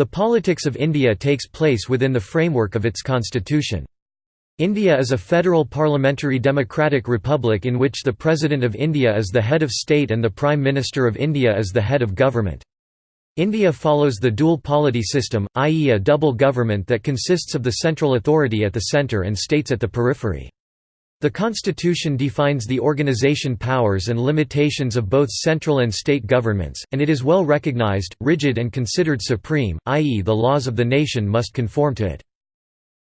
The politics of India takes place within the framework of its constitution. India is a federal parliamentary democratic republic in which the President of India is the head of state and the Prime Minister of India is the head of government. India follows the dual polity system, i.e. a double government that consists of the central authority at the centre and states at the periphery. The constitution defines the organization powers and limitations of both central and state governments, and it is well recognized, rigid and considered supreme, i.e. the laws of the nation must conform to it.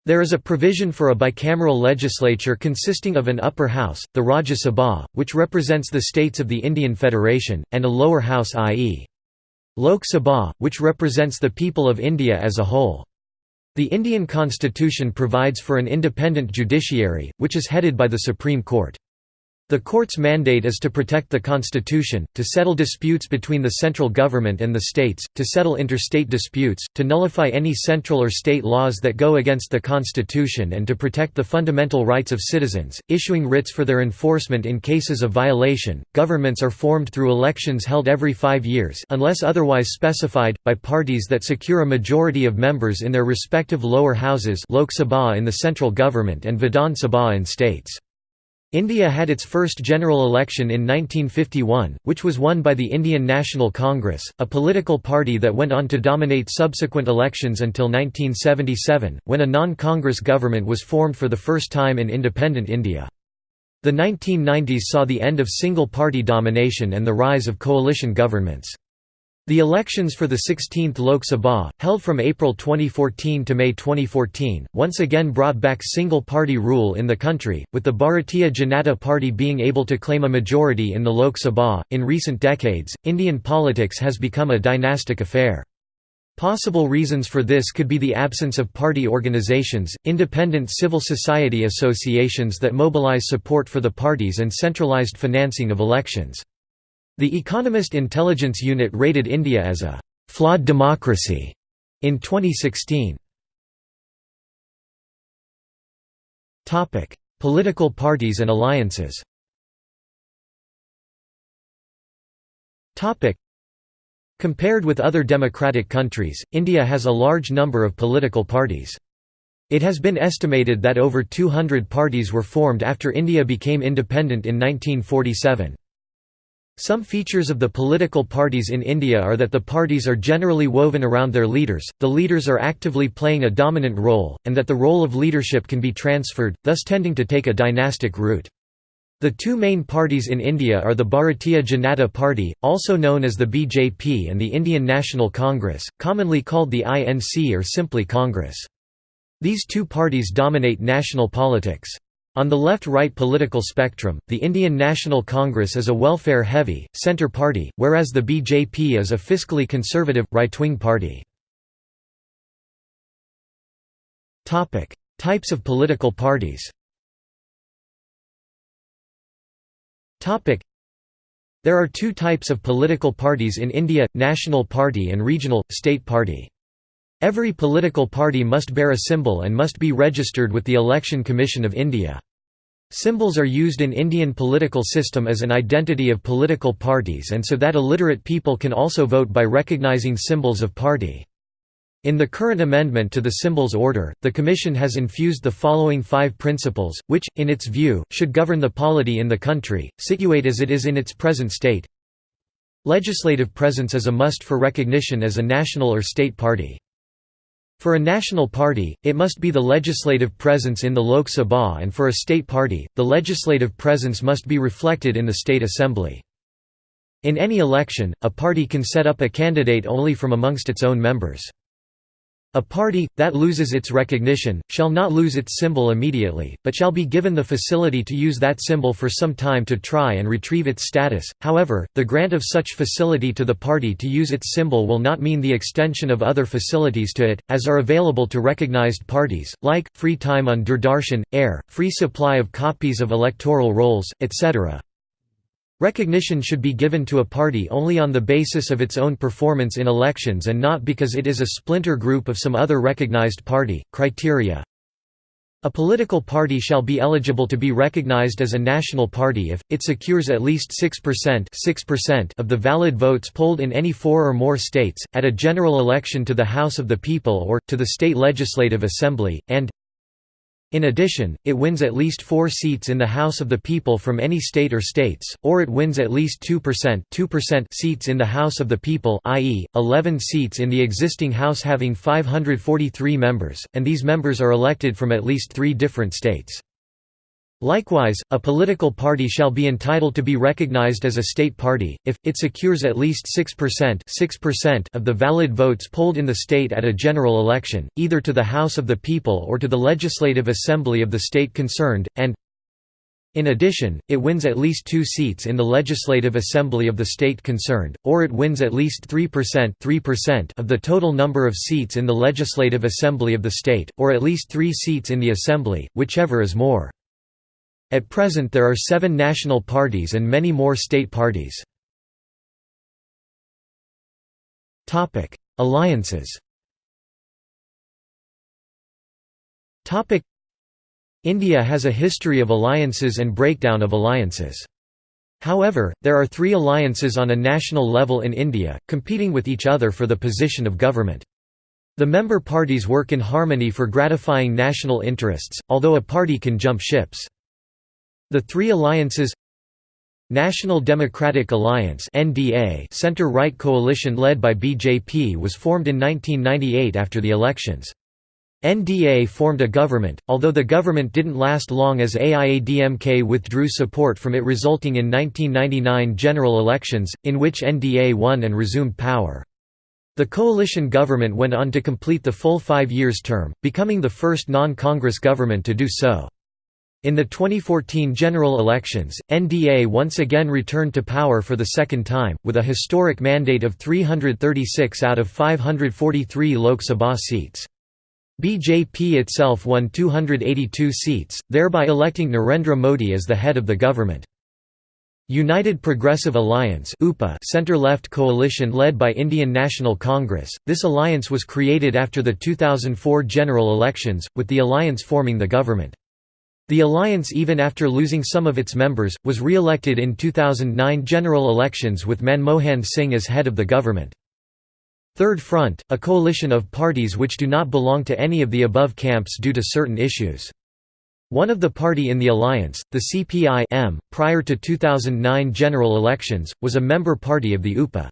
There is a provision for a bicameral legislature consisting of an upper house, the Rajya Sabha, which represents the states of the Indian Federation, and a lower house i.e. Lok Sabha, which represents the people of India as a whole. The Indian constitution provides for an independent judiciary, which is headed by the Supreme Court. The court's mandate is to protect the constitution, to settle disputes between the central government and the states, to settle interstate disputes, to nullify any central or state laws that go against the constitution and to protect the fundamental rights of citizens, issuing writs for their enforcement in cases of violation. Governments are formed through elections held every 5 years unless otherwise specified by parties that secure a majority of members in their respective lower houses Lok Sabha in the central government and Vidhan Sabha in states. India had its first general election in 1951, which was won by the Indian National Congress, a political party that went on to dominate subsequent elections until 1977, when a non-Congress government was formed for the first time in independent India. The 1990s saw the end of single-party domination and the rise of coalition governments. The elections for the 16th Lok Sabha, held from April 2014 to May 2014, once again brought back single-party rule in the country, with the Bharatiya Janata Party being able to claim a majority in the Lok Sabha. In recent decades, Indian politics has become a dynastic affair. Possible reasons for this could be the absence of party organizations, independent civil society associations that mobilize support for the parties and centralized financing of elections. The Economist Intelligence Unit rated India as a «flawed democracy» in 2016. Political parties and alliances Compared with other democratic countries, India has a large number of political parties. It has been estimated that over 200 parties were formed after India became independent in 1947. Some features of the political parties in India are that the parties are generally woven around their leaders, the leaders are actively playing a dominant role, and that the role of leadership can be transferred, thus tending to take a dynastic route. The two main parties in India are the Bharatiya Janata Party, also known as the BJP and the Indian National Congress, commonly called the INC or simply Congress. These two parties dominate national politics. On the left-right political spectrum, the Indian National Congress is a welfare-heavy, centre party, whereas the BJP is a fiscally conservative, right-wing party. Types of political parties There are two types of political parties in India, National Party and Regional, State Party. Every political party must bear a symbol and must be registered with the Election Commission of India. Symbols are used in Indian political system as an identity of political parties and so that illiterate people can also vote by recognizing symbols of party. In the current amendment to the Symbols Order, the Commission has infused the following five principles, which, in its view, should govern the polity in the country, situate as it is in its present state. Legislative presence is a must for recognition as a national or state party. For a national party, it must be the legislative presence in the Lok Sabha and for a state party, the legislative presence must be reflected in the state assembly. In any election, a party can set up a candidate only from amongst its own members. A party, that loses its recognition, shall not lose its symbol immediately, but shall be given the facility to use that symbol for some time to try and retrieve its status. However, the grant of such facility to the party to use its symbol will not mean the extension of other facilities to it, as are available to recognized parties, like, free time on Doordarshan, air, free supply of copies of electoral rolls, etc. Recognition should be given to a party only on the basis of its own performance in elections and not because it is a splinter group of some other recognized party. Criteria A political party shall be eligible to be recognized as a national party if, it secures at least 6%, 6% of the valid votes polled in any four or more states, at a general election to the House of the People or, to the state legislative assembly, and in addition, it wins at least four seats in the House of the People from any state or states, or it wins at least 2%, 2% seats in the House of the People i.e., 11 seats in the existing House having 543 members, and these members are elected from at least three different states. Likewise, a political party shall be entitled to be recognized as a state party, if, it secures at least 6%, 6% of the valid votes polled in the state at a general election, either to the House of the People or to the Legislative Assembly of the state concerned, and in addition, it wins at least two seats in the Legislative Assembly of the state concerned, or it wins at least 3%, 3% of the total number of seats in the Legislative Assembly of the state, or at least three seats in the Assembly, whichever is more. At present there are seven national parties and many more state parties. Alliances India has a history of alliances and breakdown of alliances. However, there are three alliances on a national level in India, competing with each other for the position of government. The member parties work in harmony for gratifying national interests, although a party can jump ships. The three alliances National Democratic Alliance center-right coalition led by BJP was formed in 1998 after the elections. NDA formed a government, although the government didn't last long as AIADMK withdrew support from it resulting in 1999 general elections, in which NDA won and resumed power. The coalition government went on to complete the full five years term, becoming the first non-Congress government to do so. In the 2014 general elections, NDA once again returned to power for the second time, with a historic mandate of 336 out of 543 Lok Sabha seats. BJP itself won 282 seats, thereby electing Narendra Modi as the head of the government. United Progressive Alliance center-left coalition led by Indian National Congress, this alliance was created after the 2004 general elections, with the alliance forming the government. The alliance even after losing some of its members, was re-elected in 2009 general elections with Manmohan Singh as head of the government. Third Front, a coalition of parties which do not belong to any of the above camps due to certain issues. One of the party in the alliance, the CPI-M, prior to 2009 general elections, was a member party of the UPA.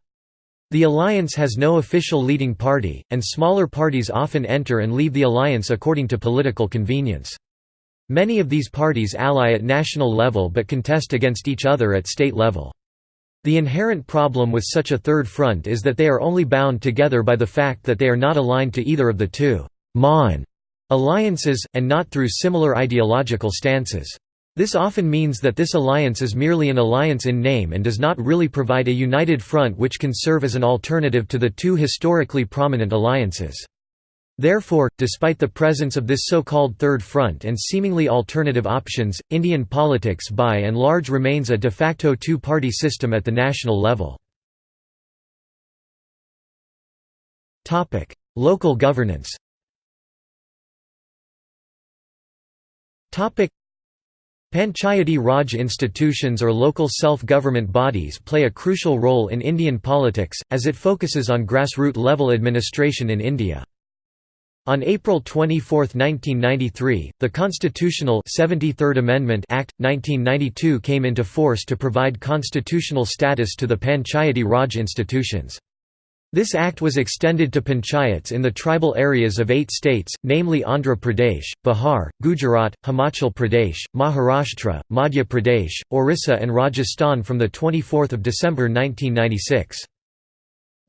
The alliance has no official leading party, and smaller parties often enter and leave the alliance according to political convenience. Many of these parties ally at national level but contest against each other at state level. The inherent problem with such a third front is that they are only bound together by the fact that they are not aligned to either of the two «Maan» alliances, and not through similar ideological stances. This often means that this alliance is merely an alliance in name and does not really provide a united front which can serve as an alternative to the two historically prominent alliances. Therefore, despite the presence of this so-called Third Front and seemingly alternative options, Indian politics by and large remains a de facto two-party system at the national level. Local governance Panchayati Raj institutions or local self-government bodies play a crucial role in Indian politics, as it focuses on grassroots level administration in India. On April 24, 1993, the constitutional 73rd Amendment Act 1992 came into force to provide constitutional status to the Panchayati Raj institutions. This act was extended to panchayats in the tribal areas of eight states, namely Andhra Pradesh, Bihar, Gujarat, Himachal Pradesh, Maharashtra, Madhya Pradesh, Orissa and Rajasthan from 24 December 1996.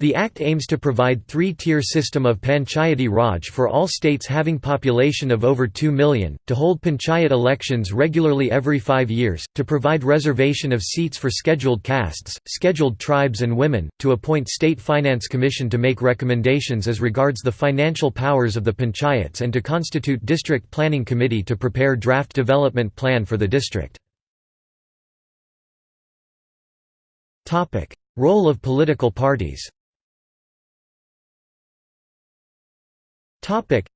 The Act aims to provide three-tier system of Panchayati Raj for all states having population of over 2 million, to hold panchayat elections regularly every five years, to provide reservation of seats for scheduled castes, scheduled tribes and women, to appoint State Finance Commission to make recommendations as regards the financial powers of the panchayats and to constitute District Planning Committee to prepare draft development plan for the district. Role of political parties Topic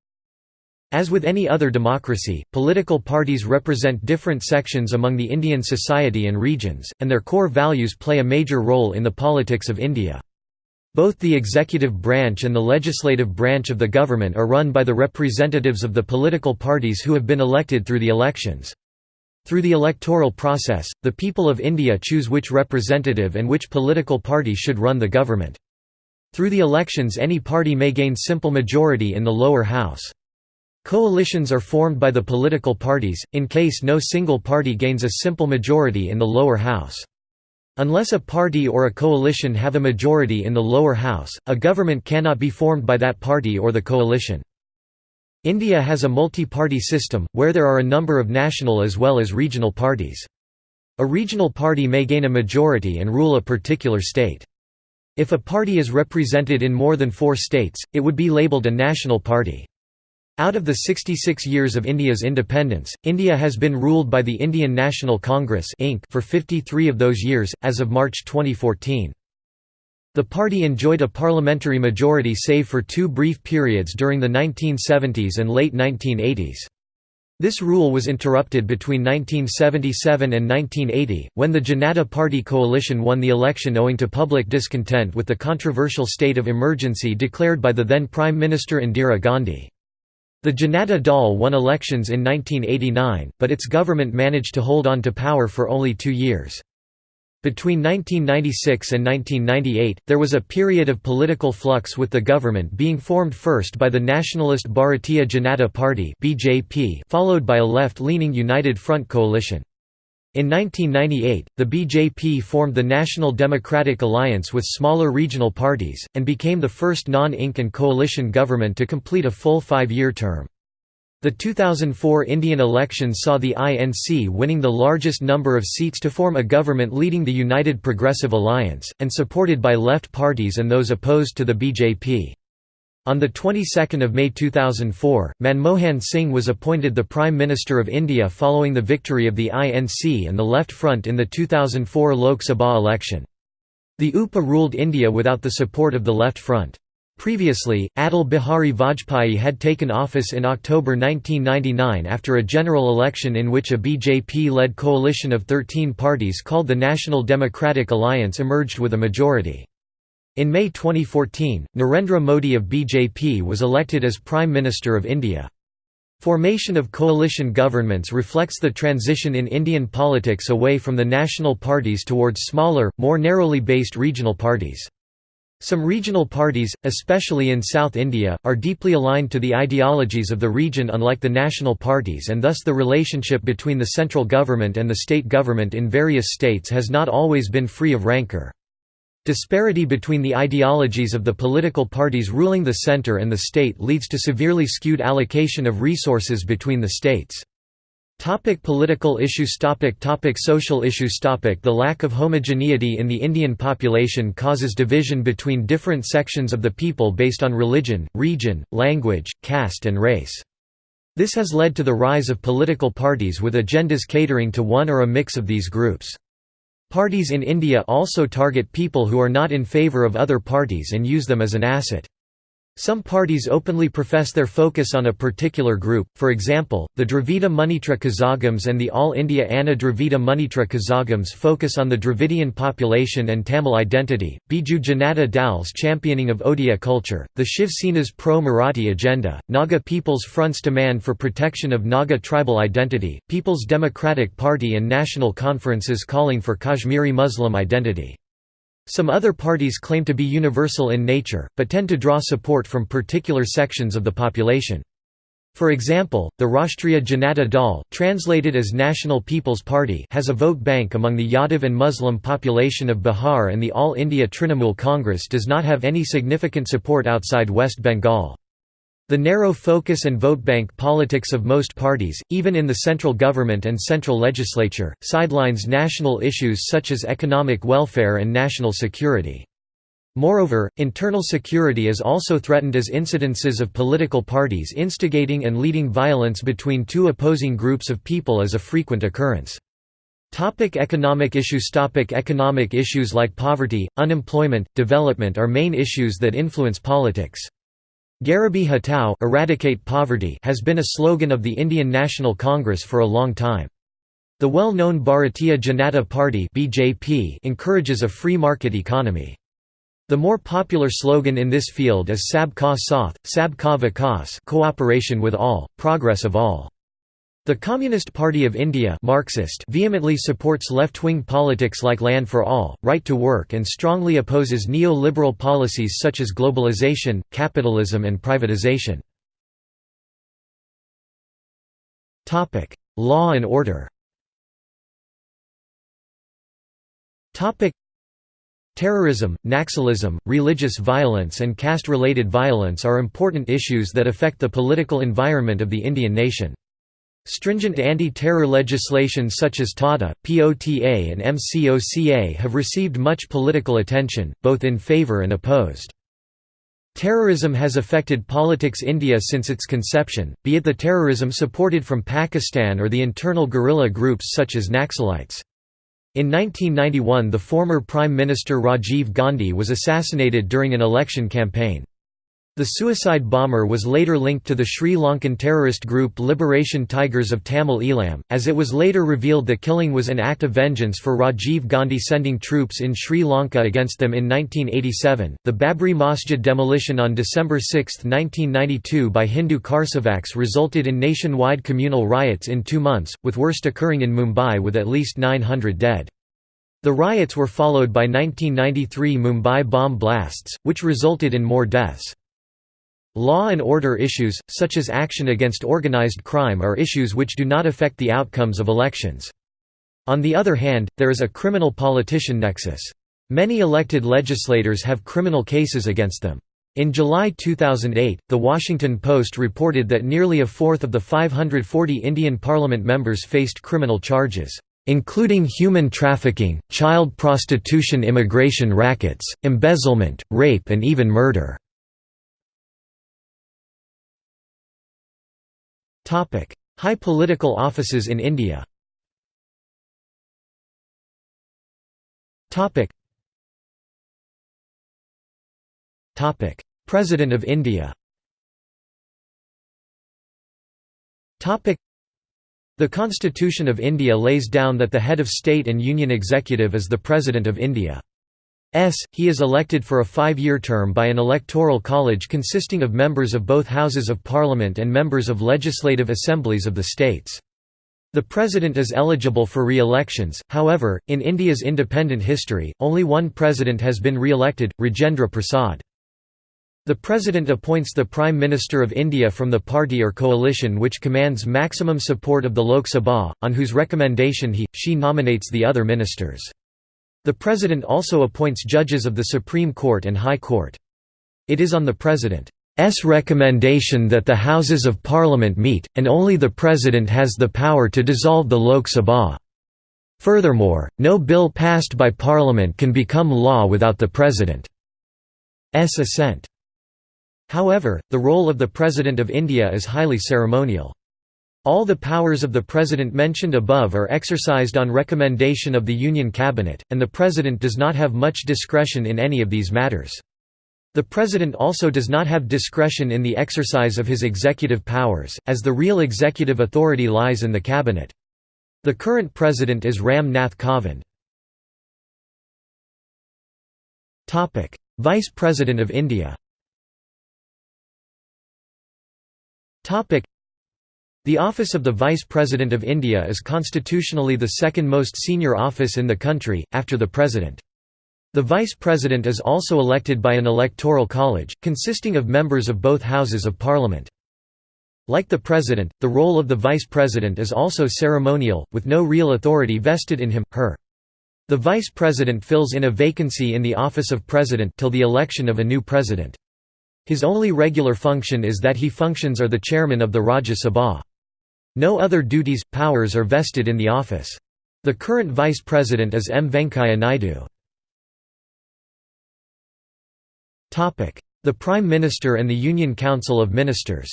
As with any other democracy, political parties represent different sections among the Indian society and regions, and their core values play a major role in the politics of India. Both the executive branch and the legislative branch of the government are run by the representatives of the political parties who have been elected through the elections. Through the electoral process, the people of India choose which representative and which political party should run the government. Through the elections any party may gain simple majority in the lower house. Coalitions are formed by the political parties, in case no single party gains a simple majority in the lower house. Unless a party or a coalition have a majority in the lower house, a government cannot be formed by that party or the coalition. India has a multi-party system, where there are a number of national as well as regional parties. A regional party may gain a majority and rule a particular state. If a party is represented in more than four states, it would be labelled a national party. Out of the 66 years of India's independence, India has been ruled by the Indian National Congress for 53 of those years, as of March 2014. The party enjoyed a parliamentary majority save for two brief periods during the 1970s and late 1980s. This rule was interrupted between 1977 and 1980, when the Janata Party coalition won the election owing to public discontent with the controversial state of emergency declared by the then Prime Minister Indira Gandhi. The Janata Dal won elections in 1989, but its government managed to hold on to power for only two years. Between 1996 and 1998, there was a period of political flux with the government being formed first by the nationalist Bharatiya Janata Party followed by a left-leaning United Front coalition. In 1998, the BJP formed the National Democratic Alliance with smaller regional parties, and became the first non-INC and coalition government to complete a full five-year term. The 2004 Indian elections saw the INC winning the largest number of seats to form a government leading the United Progressive Alliance, and supported by left parties and those opposed to the BJP. On the 22nd of May 2004, Manmohan Singh was appointed the Prime Minister of India following the victory of the INC and the Left Front in the 2004 Lok Sabha election. The UPA ruled India without the support of the Left Front. Previously, Atal Bihari Vajpayee had taken office in October 1999 after a general election in which a BJP-led coalition of 13 parties called the National Democratic Alliance emerged with a majority. In May 2014, Narendra Modi of BJP was elected as Prime Minister of India. Formation of coalition governments reflects the transition in Indian politics away from the national parties towards smaller, more narrowly based regional parties. Some regional parties, especially in South India, are deeply aligned to the ideologies of the region unlike the national parties and thus the relationship between the central government and the state government in various states has not always been free of rancor. Disparity between the ideologies of the political parties ruling the center and the state leads to severely skewed allocation of resources between the states. Topic political issues topic topic Social issues topic The lack of homogeneity in the Indian population causes division between different sections of the people based on religion, region, language, caste and race. This has led to the rise of political parties with agendas catering to one or a mix of these groups. Parties in India also target people who are not in favour of other parties and use them as an asset. Some parties openly profess their focus on a particular group, for example, the Dravida Munnetra Kazhagams and the All India Anna Dravida Munnetra Kazhagams focus on the Dravidian population and Tamil identity, Biju Janata Dal's championing of Odia culture, the Shiv Sena's pro-Marathi agenda, Naga People's Front's demand for protection of Naga tribal identity, People's Democratic Party and national conferences calling for Kashmiri Muslim identity. Some other parties claim to be universal in nature, but tend to draw support from particular sections of the population. For example, the Rashtriya Janata Dal, translated as National People's Party has a vote bank among the Yadav and Muslim population of Bihar and the All India Trinamool Congress does not have any significant support outside West Bengal. The narrow focus and vote bank politics of most parties, even in the central government and central legislature, sidelines national issues such as economic welfare and national security. Moreover, internal security is also threatened as incidences of political parties instigating and leading violence between two opposing groups of people is a frequent occurrence. Topic economic issues Topic Economic issues like poverty, unemployment, development are main issues that influence politics. Garibi Hatao eradicate poverty has been a slogan of the Indian National Congress for a long time. The well-known Bharatiya Janata Party (BJP) encourages a free market economy. The more popular slogan in this field is Sab Ka Saath, Sab Ka Vikas cooperation with all, progress of all. The Communist Party of India Marxist vehemently supports left-wing politics like land for all, right to work and strongly opposes neo-liberal policies such as globalization, capitalism and privatization. Law and order Terrorism, Naxalism, religious violence and caste-related violence are important issues that affect the political environment of the Indian nation. Stringent anti-terror legislation such as TOTA, POTA and MCOCA have received much political attention, both in favour and opposed. Terrorism has affected politics India since its conception, be it the terrorism supported from Pakistan or the internal guerrilla groups such as Naxalites. In 1991 the former Prime Minister Rajiv Gandhi was assassinated during an election campaign. The suicide bomber was later linked to the Sri Lankan terrorist group Liberation Tigers of Tamil Eelam, as it was later revealed the killing was an act of vengeance for Rajiv Gandhi sending troops in Sri Lanka against them in 1987. The Babri Masjid demolition on December 6, 1992 by Hindu Karsevaks resulted in nationwide communal riots in two months, with worst occurring in Mumbai with at least 900 dead. The riots were followed by 1993 Mumbai bomb blasts, which resulted in more deaths. Law and order issues, such as action against organized crime are issues which do not affect the outcomes of elections. On the other hand, there is a criminal-politician nexus. Many elected legislators have criminal cases against them. In July 2008, The Washington Post reported that nearly a fourth of the 540 Indian parliament members faced criminal charges, including human trafficking, child prostitution immigration rackets, embezzlement, rape and even murder. High political offices in India. President of India. The Constitution of India lays down that the head of state and union executive is the President of India. S. He is elected for a five-year term by an electoral college consisting of members of both Houses of Parliament and members of legislative assemblies of the states. The President is eligible for re-elections, however, in India's independent history, only one President has been re-elected, Rajendra Prasad. The President appoints the Prime Minister of India from the party or coalition which commands maximum support of the Lok Sabha, on whose recommendation he, she nominates the other ministers. The President also appoints judges of the Supreme Court and High Court. It is on the President's recommendation that the Houses of Parliament meet, and only the President has the power to dissolve the Lok Sabha. Furthermore, no bill passed by Parliament can become law without the President's assent. However, the role of the President of India is highly ceremonial. All the powers of the President mentioned above are exercised on recommendation of the Union Cabinet, and the President does not have much discretion in any of these matters. The President also does not have discretion in the exercise of his executive powers, as the real executive authority lies in the Cabinet. The current President is Ram Nath Kovind. Vice President of India the office of the Vice President of India is constitutionally the second most senior office in the country, after the President. The Vice President is also elected by an electoral college, consisting of members of both Houses of Parliament. Like the President, the role of the Vice President is also ceremonial, with no real authority vested in him, her. The Vice President fills in a vacancy in the office of President till the election of a new President. His only regular function is that he functions are the chairman of the Rajya Sabha. No other duties, powers are vested in the office. The current vice president is M. Venkaiah Naidu. The Prime Minister and the Union Council of Ministers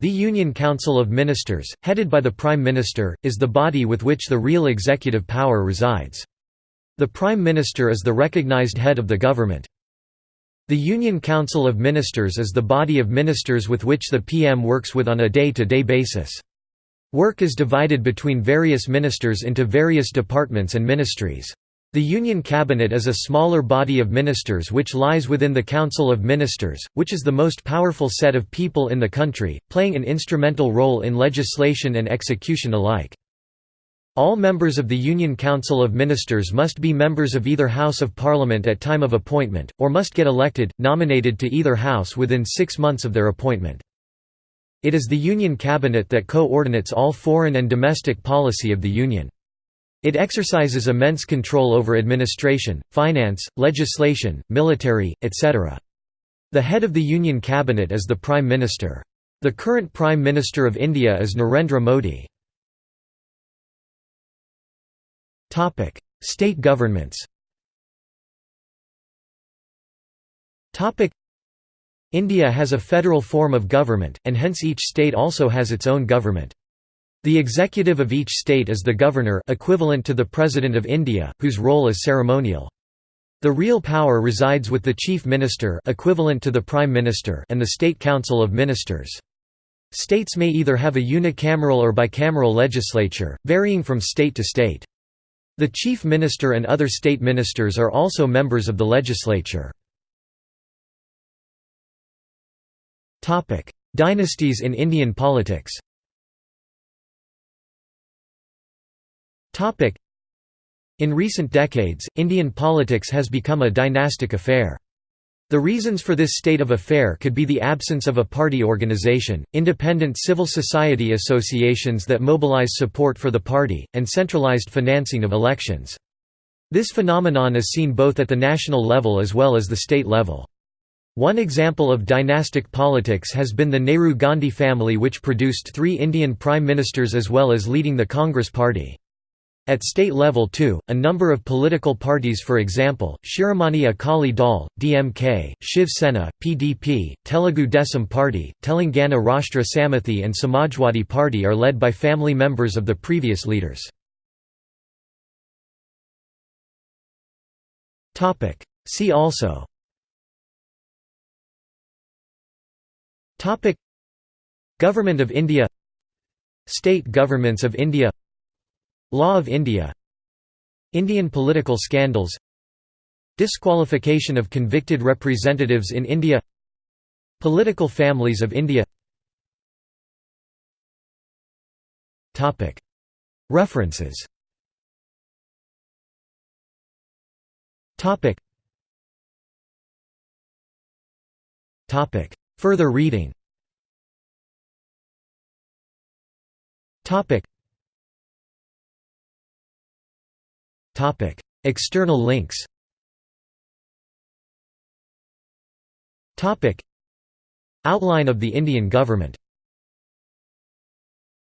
the Union Council of Ministers, headed by the Prime Minister, is the body with which the real executive power resides. The Prime Minister is the recognized head of the government. The Union Council of Ministers is the body of ministers with which the PM works with on a day-to-day -day basis. Work is divided between various ministers into various departments and ministries. The Union Cabinet is a smaller body of ministers which lies within the Council of Ministers, which is the most powerful set of people in the country, playing an instrumental role in legislation and execution alike. All members of the Union Council of Ministers must be members of either House of Parliament at time of appointment, or must get elected, nominated to either house within six months of their appointment. It is the Union Cabinet that coordinates all foreign and domestic policy of the Union. It exercises immense control over administration, finance, legislation, military, etc. The head of the Union Cabinet is the Prime Minister. The current Prime Minister of India is Narendra Modi. State governments India has a federal form of government, and hence each state also has its own government. The executive of each state is the governor equivalent to the President of India, whose role is ceremonial. The real power resides with the Chief Minister equivalent to the Prime Minister and the State Council of Ministers. States may either have a unicameral or bicameral legislature, varying from state to state. The Chief Minister and other state ministers are also members of the legislature. Dynasties in Indian politics In recent decades, Indian politics has become a dynastic affair. The reasons for this state of affair could be the absence of a party organization, independent civil society associations that mobilize support for the party, and centralized financing of elections. This phenomenon is seen both at the national level as well as the state level. One example of dynastic politics has been the Nehru-Gandhi family which produced three Indian prime ministers as well as leading the Congress party. At state level too, a number of political parties for example, Shiromani Akali Dal, DMK, Shiv Sena, PDP, Telugu Desam Party, Telangana Rashtra Samithi and Samajwadi Party are led by family members of the previous leaders. See also Government of India State governments of India Law of India Indian political scandals Disqualification of convicted representatives in India Political families of India. References. Further reading External links. Topic: Outline of the Indian government